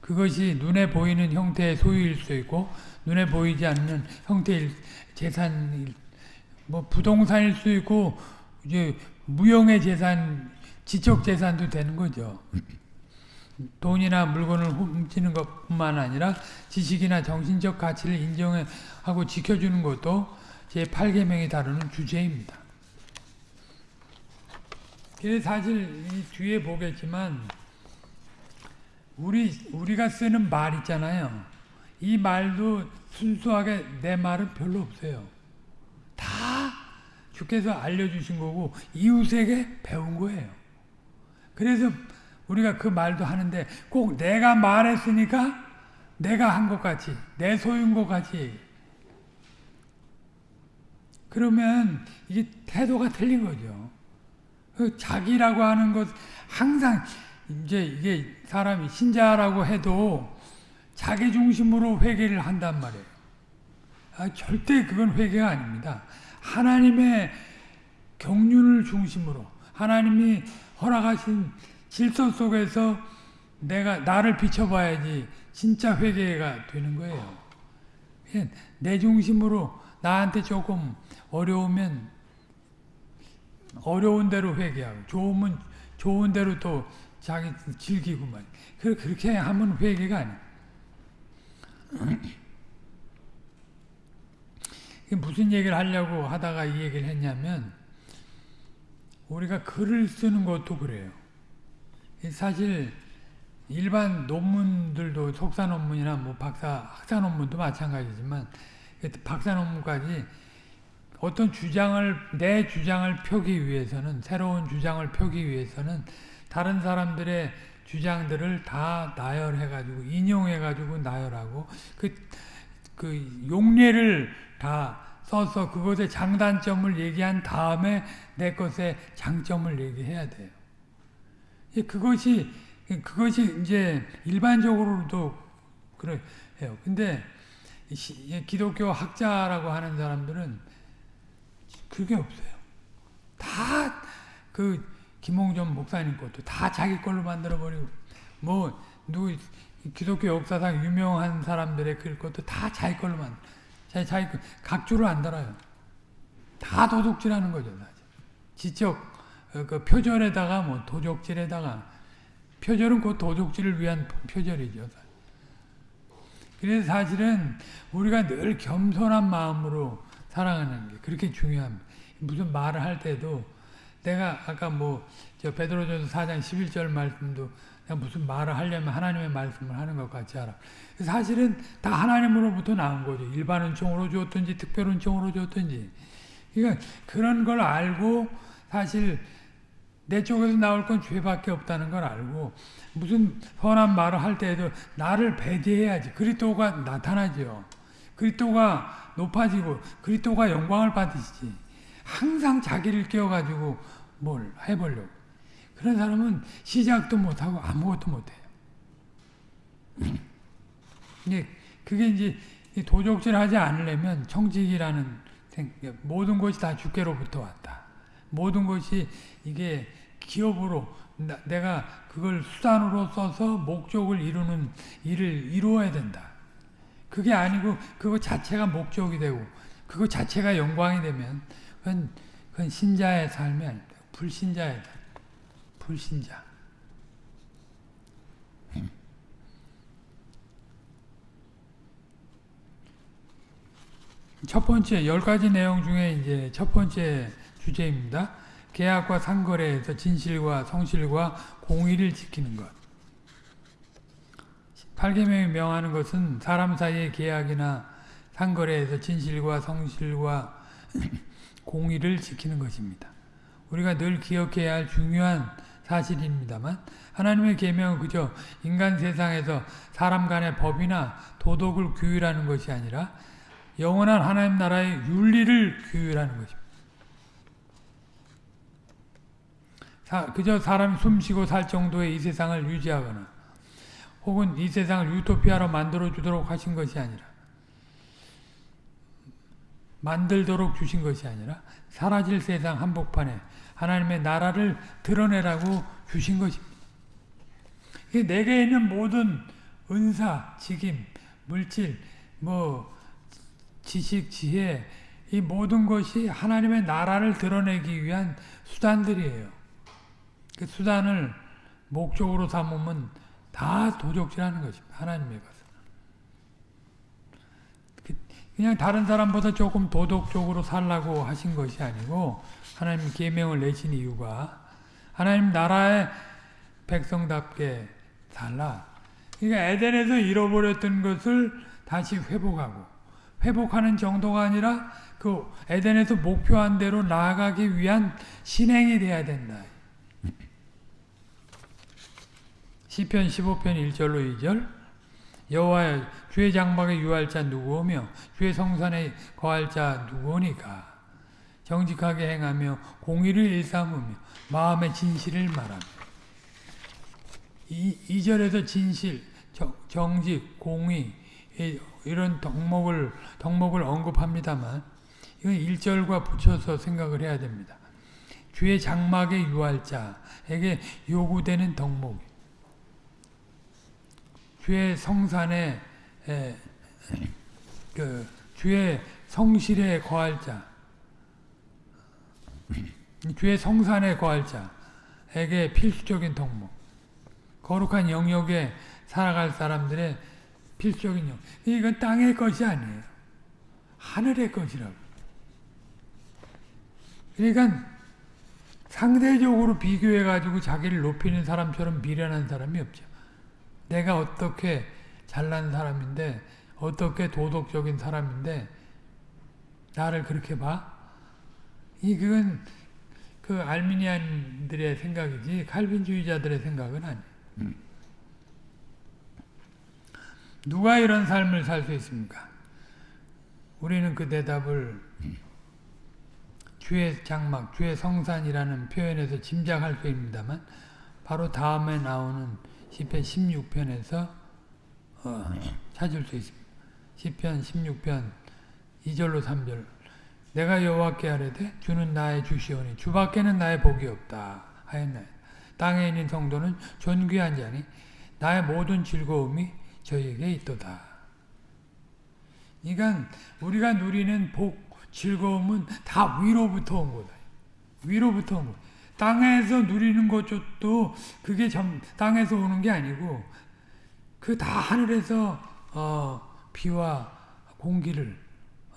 Speaker 1: 그것이 눈에 보이는 형태의 소유일 수 있고 눈에 보이지 않는 형태의 재산 뭐 부동산일 수 있고 이제 무형의 재산 지적 재산도 되는 거죠. 돈이나 물건을 훔치는 것뿐만 아니라 지식이나 정신적 가치를 인정하고 지켜주는 것도 제8계명이 다루는 주제입니다. 사실 이 뒤에 보겠지만 우리 우리가 쓰는 말 있잖아요. 이 말도 순수하게 내 말은 별로 없어요. 다 주께서 알려주신 거고 이웃에게 배운 거예요. 그래서 우리가 그 말도 하는데 꼭 내가 말했으니까 내가 한 것 같이 내 소유인 것 같이 그러면 이게 태도가 틀린 거죠. 그 자기라고 하는 것 항상 이제 이게 사람이 신자라고 해도 자기 중심으로 회개를 한단 말이에요. 아, 절대 그건 회개가 아닙니다. 하나님의 경륜을 중심으로 하나님이 허락하신 질서 속에서 내가 나를 비춰봐야지 진짜 회개가 되는 거예요. 예, 내 중심으로 나한테 조금 어려우면 어려운 대로 회개하고 좋으면 좋은 대로 또 자기 즐기고 말. 그렇게 하면 회개가 아니야. (clears throat) 무슨 얘기를 하려고 하다가 이 얘기를 했냐면 우리가 글을 쓰는 것도 그래요. 사실 일반 논문들도 석사 논문이나 뭐 박사 학사 논문도 마찬가지지만 박사 논문까지 어떤 주장을 내 주장을 펴기 위해서는 새로운 주장을 펴기 위해서는 다른 사람들의 주장들을 다 나열해 가지고 인용해 가지고 나열하고 그, 그 용례를 다 써서 그것의 장단점을 얘기한 다음에 내 것의 장점을 얘기해야 돼요. 그것이 그것이 이제 일반적으로도 그래요. 근데 기독교 학자라고 하는 사람들은 그게 없어요. 다 그 김홍전 목사님 것도 다 자기 걸로 만들어 버리고 뭐 누구 기독교 역사상 유명한 사람들의 글 것도 다 자기 걸로 만 자기 자기 각주를 안 달아요. 다 도둑질하는 거죠, 사실. 지적 어, 그 표절에다가 뭐 도적질에다가 표절은 그 도둑질을 위한 표절이죠. 그래서 사실은 우리가 늘 겸손한 마음으로 살아가는 게 그렇게 중요합니다. 무슨 말을 할 때도 내가 아까 뭐 저 베드로전서 4장 11절 말씀도 그냥 무슨 말을 하려면 하나님의 말씀을 하는 것 같이 하라. 사실은 다 하나님으로부터 나온 거죠. 일반 은총으로 줬든지 특별 은총으로 줬든지. 그러니까 그런 걸 알고 사실 내 쪽에서 나올 건 죄밖에 없다는 걸 알고 무슨 선한 말을 할 때에도 나를 배제해야지 그리스도가 나타나죠. 그리스도가 높아지고 그리스도가 영광을 받으시지. 항상 자기를 끼워가지고 뭘 해보려고. 그런 사람은 시작도 못하고 아무것도 못해요. 이게 (clears throat) 그게 이제 도적질 하지 않으려면 청직이라는 모든 것이 다 주께로부터 왔다. 모든 것이 이게 기업으로 나, 내가 그걸 수단으로 써서 목적을 이루는 일을 이루어야 된다. 그게 아니고 그거 자체가 목적이 되고 그거 자체가 영광이 되면 그건, 그건 신자의 삶이 아닙니다. 불신자의 삶. 불신자. 첫 번째 열 가지 내용 중에 이제 첫 번째 주제입니다. 계약과 상거래에서 진실과 성실과 공의를 지키는 것. 8계명이 명하는 것은 사람 사이의 계약이나 상거래에서 진실과 성실과 (clears throat) 공의를 지키는 것입니다. 우리가 늘 기억해야 할 중요한 사실입니다만 하나님의 계명은 그저 인간 세상에서 사람 간의 법이나 도덕을 규율하는 것이 아니라 영원한 하나님 나라의 윤리를 규율하는 것입니다. 그저 사람이 숨쉬고 살 정도의 이 세상을 유지하거나 혹은 이 세상을 유토피아로 만들어주도록 하신 것이 아니라 만들도록 주신 것이 아니라 사라질 세상 한복판에 하나님의 나라를 드러내라고 주신 것입니다. 내게 있는 모든 은사, 직임, 물질, 뭐 지식, 지혜 이 모든 것이 하나님의 나라를 드러내기 위한 수단들이에요. 그 수단을 목적으로 삼으면 다 도적질하는 것입니다. 하나님의 것은. 그 그냥 다른 사람보다 조금 도덕적으로 살라고 하신 것이 아니고 하나님 계명을 내신 이유가 하나님 나라의 백성답게 살라. 그러니까 에덴에서 잃어버렸던 것을 다시 회복하고 회복하는 정도가 아니라 그 에덴에서 목표한 대로 나아가기 위한 신행이 돼야 된다. 시편 15편 1절로 2절. 여호와여 주의 장막에 유할 자 누구오며 주의 성산에 거할 자 누구오니까? 정직하게 행하며 공의를 일삼으며 마음의 진실을 말하며. 이, 2절에서 진실, 정, 직 공의 이런 덕목을 덕목을 언급합니다만 이건 1절과 붙여서 생각을 해야 됩니다. 주의 장막에 유할 자에게 요구되는 덕목 주의 성산에 에, 그 주의 성실에 거할 자 주의 성산에 거할 자에게 필수적인 덕목 거룩한 영역에 살아갈 사람들의 필수적인 영 이건 땅의 것이 아니에요. 하늘의 것이라고. 그러니까 상대적으로 비교해가지고 자기를 높이는 사람처럼 미련한 사람이 없죠. 내가 어떻게 잘난 사람인데 어떻게 도덕적인 사람인데 나를 그렇게 봐? 이 그건 그 알미니안들의 생각이지 칼빈주의자들의 생각은 아니에요. 누가 이런 삶을 살 수 있습니까? 우리는 그 대답을 주의 장막, 주의 성산이라는 표현에서 짐작할 수 있습니다만 바로 다음에 나오는 시편 16편에서 어, 찾을 수 있습니다. 시편 16편 2절로 3절 내가 여호와께 하려되 주는 나의 주시오니 주밖에는 나의 복이 없다 하였나요. 땅에 있는 성도는 존귀한 자니 나의 모든 즐거움이 저에게 있도다. 그러니까 우리가 누리는 복, 즐거움은 다 위로부터 온 거다. 위로부터 온 거. 땅에서 누리는 것도 그게 점, 땅에서 오는 게 아니고 그 다 하늘에서 어, 비와 공기를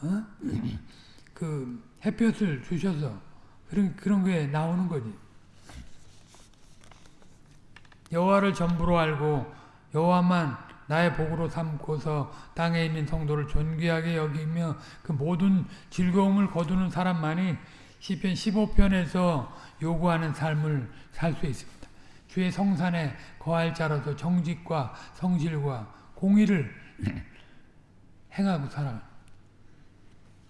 Speaker 1: 어? (clears throat) 그 햇볕을 주셔서 그런 그런 게 나오는 거지. 여호와를 전부로 알고 여호와만 나의 복으로 삼고서 땅에 있는 성도를 존귀하게 여기며 그 모든 즐거움을 거두는 사람만이 시편 15편에서 요구하는 삶을 살 수 있습니다. 주의 성산에 거할 자로서 정직과 성실과 공의를 (clears throat) 행하고 살아.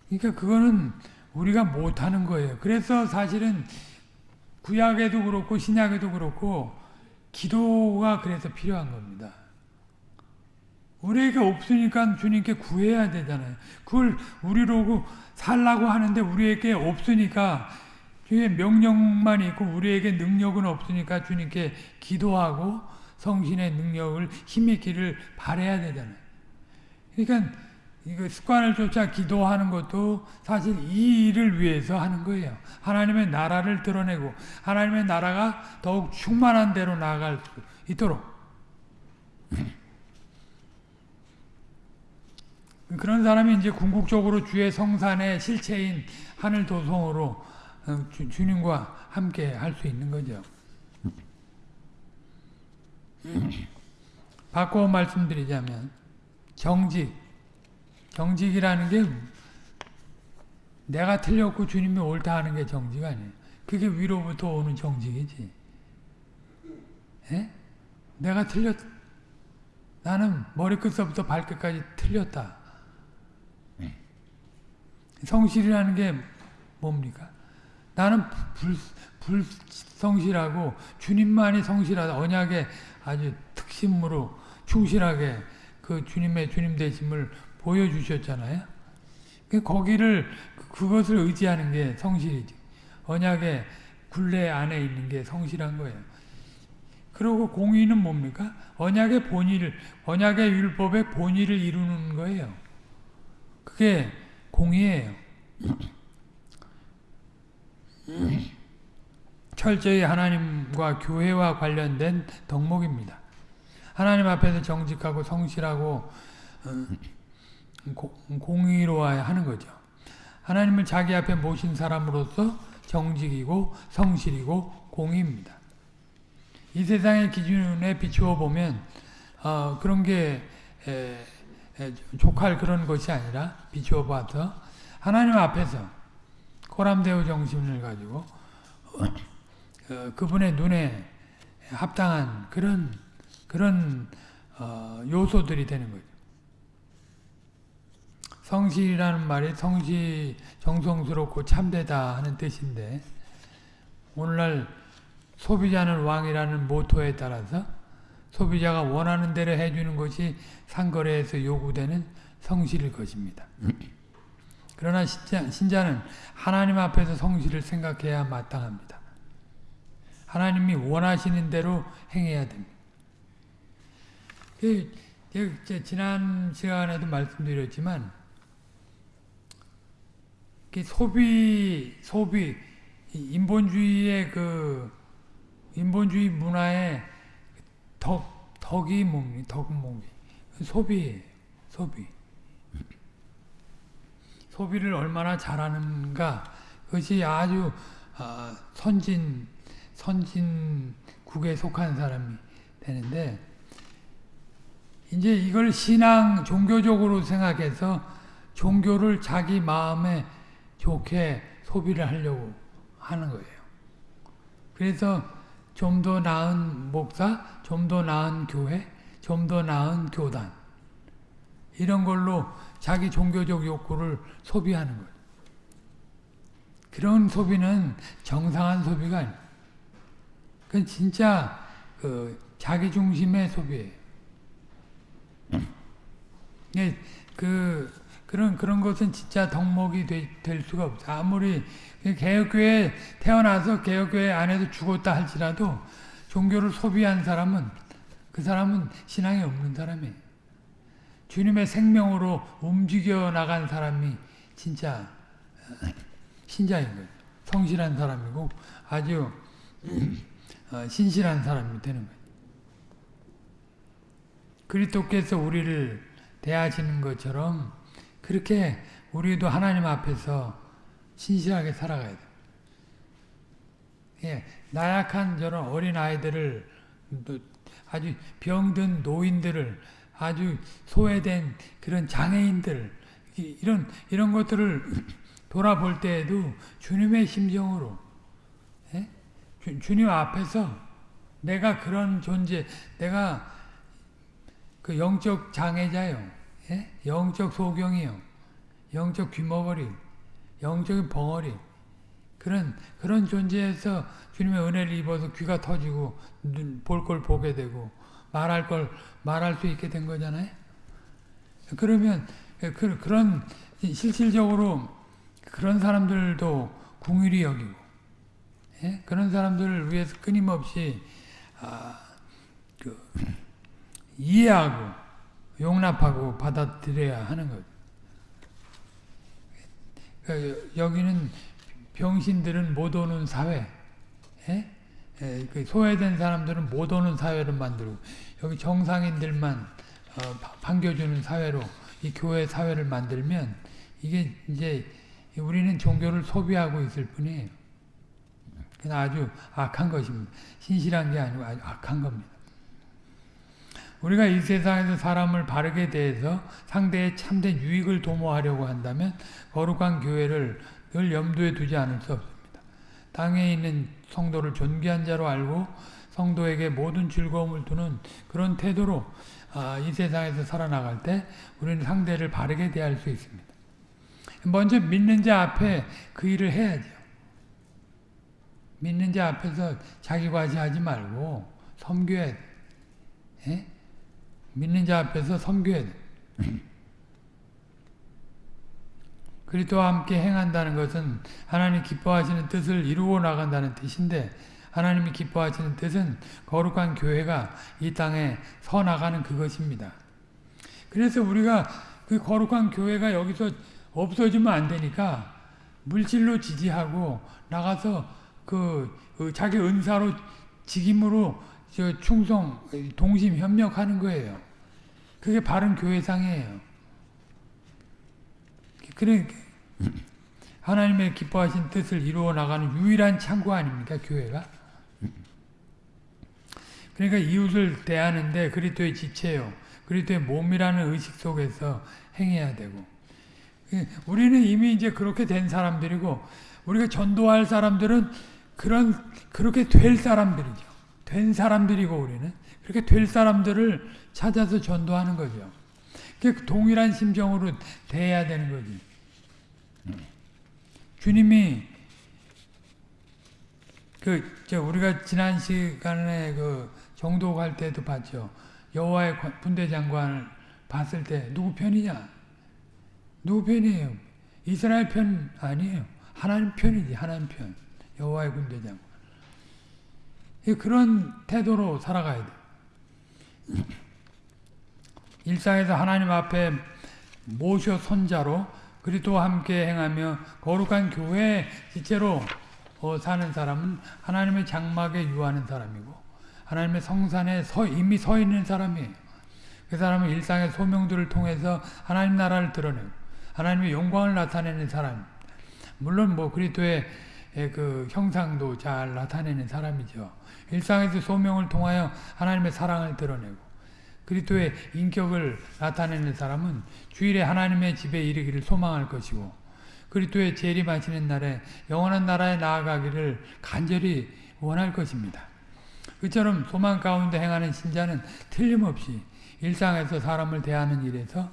Speaker 1: 그러니까 그거는 우리가 못하는 거예요. 그래서 사실은 구약에도 그렇고 신약에도 그렇고 기도가 그래서 필요한 겁니다. 우리에게 없으니까 주님께 구해야 되잖아요. 그걸 우리로 살라고 하는데 우리에게 없으니까 주의 명령만 있고 우리에게 능력은 없으니까 주님께 기도하고 성신의 능력을 힘있기를 바래야 되잖아요. 그러니까 이거 습관을 쫓아 기도하는 것도 사실 이 일을 위해서 하는 거예요. 하나님의 나라를 드러내고 하나님의 나라가 더욱 충만한 대로 나아갈 수 있도록 그런 사람이 이제 궁극적으로 주의 성산의 실체인 하늘 도성으로 어, 주, 주님과 함께 할 수 있는 거죠. (clears throat) 바꿔 말씀드리자면 정직, 정직이라는 게 내가 틀렸고 주님이 옳다 하는 게 정직 아니에요. 그게 위로부터 오는 정직이지. 에? 내가 틀렸, 나는 머리끝서부터 발끝까지 틀렸다. 성실이라는 게 뭡니까? 나는 불, 불성실하고 주님만이 성실하다. 언약에 아주 특심으로 충실하게 그 주님의 주님 되심을 보여주셨잖아요. 그 거기를 그것을 의지하는 게 성실이죠. 언약의 굴레 안에 있는 게 성실한 거예요. 그리고 공의는 뭡니까? 언약의 본의를 언약의 율법의 본의를 이루는 거예요. 그게 공의예요. 철저히 하나님과 교회와 관련된 덕목입니다. 하나님 앞에서 정직하고 성실하고 어, 공의로워야 하는 거죠. 하나님을 자기 앞에 모신 사람으로서 정직이고 성실이고 공의입니다. 이 세상의 기준에 비추어 보면 어, 그런 게 에, 족할 그런 것이 아니라 비추어 봐서 하나님 앞에서 코람데오 정신을 가지고 어, 그분의 눈에 합당한 그런 그런 어, 요소들이 되는 거죠. 성실이라는 말이 성실 정성스럽고 참되다 하는 뜻인데 오늘날 소비자는 왕이라는 모토에 따라서 소비자가 원하는 대로 해주는 것이 상거래에서 요구되는 성실일 것입니다. 그러나 신자, 신자는 하나님 앞에서 성실을 생각해야 마땅합니다. 하나님이 원하시는 대로 행해야 됩니다. 그, 그, 지난 시간에도 말씀드렸지만 소비 소비 인본주의의 그 인본주의 문화의 덕 덕이 뭡니까? 덕은 뭡니까? 소비예요. 소비. 소비를 얼마나 잘하는가 그것이 아주 아, 선진 선진국에 속한 사람이 되는데 이제 이걸 신앙 종교적으로 생각해서 종교를 자기 마음에 좋게 소비를 하려고 하는 거예요. 그래서 좀 더 나은 목사, 좀 더 나은 교회, 좀 더 나은 교단 이런 걸로 자기 종교적 욕구를 소비하는 거예요. 그런 소비는 정상한 소비가 아니에요. 그건 진짜 그 자기 중심의 소비예요. 예, 그 그런 그런 것은 진짜 덕목이 되, 될 수가 없어. 아무리 개혁교회 태어나서 개혁교회 안에서 죽었다 할지라도 종교를 소비한 사람은 그 사람은 신앙이 없는 사람이에요. 주님의 생명으로 움직여 나간 사람이 진짜 신자인 거예요. 성실한 사람이고 아주 어, 신실한 사람이 되는 거예요. 그리스도께서 우리를 대하시는 것처럼 그렇게 우리도 하나님 앞에서 신실하게 살아가야 돼. 예, 나약한 저런 어린 아이들을 아주 병든 노인들을 아주 소외된 그런 장애인들 이런 이런 것들을 (clears throat) 돌아볼 때에도 주님의 심정으로 예? 주, 님 앞에서 내가 그런 존재 내가 그 영적 장애자요 예? 영적 소경이요 영적 귀머거리 영적인 벙어리 그런 그런 존재에서 주님의 은혜를 입어서 귀가 터지고 볼 걸 보게 되고 말할 걸 말할 수 있게 된 거잖아요. 그러면 그, 그런 실질적으로 그런 사람들도 궁일이 여기고 예? 그런 사람들을 위해서 끊임없이 아, 그, 이해하고 용납하고 받아들여야 하는 거죠. 그, 여기는 병신들은 못 오는 사회, 예? 예, 그 소외된 사람들은 못 오는 사회를 만들고 여기 정상인들만 어, 반겨주는 사회로 이 교회 사회를 만들면 이게 이제 우리는 종교를 소비하고 있을 뿐이에요. 아주 악한 것입니다. 신실한 게 아니고 아주 악한 겁니다. 우리가 이 세상에서 사람을 바르게 대해서 상대의 참된 유익을 도모하려고 한다면 거룩한 교회를 늘 염두에 두지 않을 수 없습니다. 땅에 있는 성도를 존귀한 자로 알고 성도에게 모든 즐거움을 두는 그런 태도로 아, 이 세상에서 살아나갈 때 우리는 상대를 바르게 대할 수 있습니다. 먼저 믿는 자 앞에 그 일을 해야죠. 믿는 자 앞에서 자기 과시하지 말고 섬겨야 돼. 예? 믿는 자 앞에서 섬겨야 돼. 그리스도와 함께 행한다는 것은 하나님 기뻐하시는 뜻을 이루어 나간다는 뜻인데 하나님이 기뻐하시는 뜻은 거룩한 교회가 이 땅에 서 나가는 그것입니다. 그래서 우리가 그 거룩한 교회가 여기서 없어지면 안 되니까 물질로 지지하고 나가서 그, 그 자기 은사로 직임으로 충성 동심 협력하는 거예요. 그게 바른 교회상이에요. 그래 하나님의 기뻐하신 뜻을 이루어 나가는 유일한 창구 아닙니까 교회가? 그러니까 이웃을 대하는데 그리스도의 지체요, 그리스도의 몸이라는 의식 속에서 행해야 되고 우리는 이미 이제 그렇게 된 사람들이고 우리가 전도할 사람들은 그런 그렇게 될 사람들이죠. 된 사람들이고 우리는 그렇게 될 사람들을 찾아서 전도하는 거죠. 동일한 심정으로 대해야 되는 거지. 주님이 그 저 우리가 지난 시간에 그갈 때도 봤죠. 여호와의 군대 장관을 봤을 때 누구 편이냐? 누구 편이에요? 이스라엘 편 아니에요. 하나님 편이지 하나님 편. 여호와의 군대 장관. 그런 태도로 살아가야 돼. 일상에서 하나님 앞에 모셔 선자로 그리스도와 함께 행하며 거룩한 교회 지체로 어, 사는 사람은 하나님의 장막에 유하는 사람이고 하나님의 성산에 서, 이미 서 있는 사람이에요. 그 사람은 일상의 소명들을 통해서 하나님 나라를 드러내고 하나님의 영광을 나타내는 사람. 물론 뭐 그리스도의 그 형상도 잘 나타내는 사람이죠. 일상에서 소명을 통하여 하나님의 사랑을 드러내고 그리스도의 인격을 나타내는 사람은 주일에 하나님의 집에 이르기를 소망할 것이고 그리스도의 재림하시는 날에 영원한 나라에 나아가기를 간절히 원할 것입니다. 그처럼 소망 가운데 행하는 신자는 틀림없이 일상에서 사람을 대하는 일에서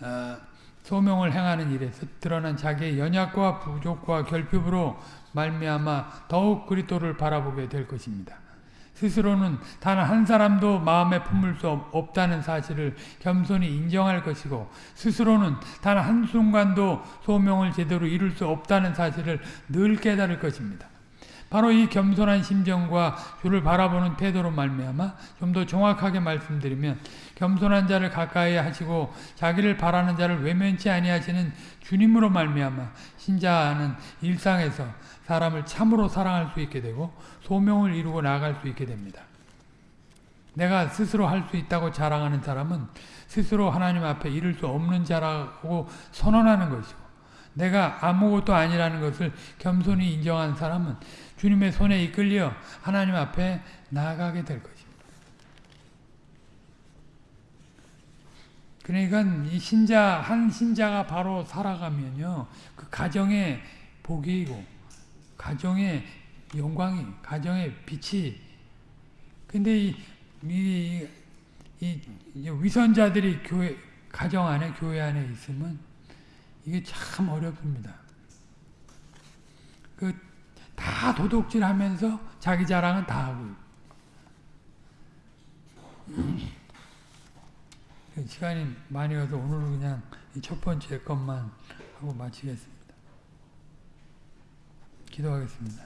Speaker 1: 어, 소명을 행하는 일에서 드러난 자기의 연약과 부족과 결핍으로 말미암아 더욱 그리스도를 바라보게 될 것입니다. 스스로는 단 한 사람도 마음에 품을 수 없다는 사실을 겸손히 인정할 것이고 스스로는 단 한순간도 소명을 제대로 이룰 수 없다는 사실을 늘 깨달을 것입니다. 바로 이 겸손한 심정과 주를 바라보는 태도로 말미암아 좀 더 정확하게 말씀드리면 겸손한 자를 가까이 하시고 자기를 바라는 자를 외면치 아니하시는 주님으로 말미암아 신자는 일상에서 사람을 참으로 사랑할 수 있게 되고 소명을 이루고 나아갈 수 있게 됩니다. 내가 스스로 할 수 있다고 자랑하는 사람은 스스로 하나님 앞에 이룰 수 없는 자라고 선언하는 것이고 내가 아무것도 아니라는 것을 겸손히 인정한 사람은 주님의 손에 이끌려 하나님 앞에 나아가게 될 것입니다. 그러니까 이 신자 한 신자가 바로 살아가면요 그 가정의 복이고 가정의 영광이 가정의 빛이 근데 이, 이, 이, 이 위선자들이 교회 가정 안에 교회 안에 있으면 이게 참 어렵습니다. 그 다 도둑질 하면서 자기 자랑은 다 하고 시간이 많이 가서 오늘은 그냥 첫 번째 것만 하고 마치겠습니다. 기도하겠습니다.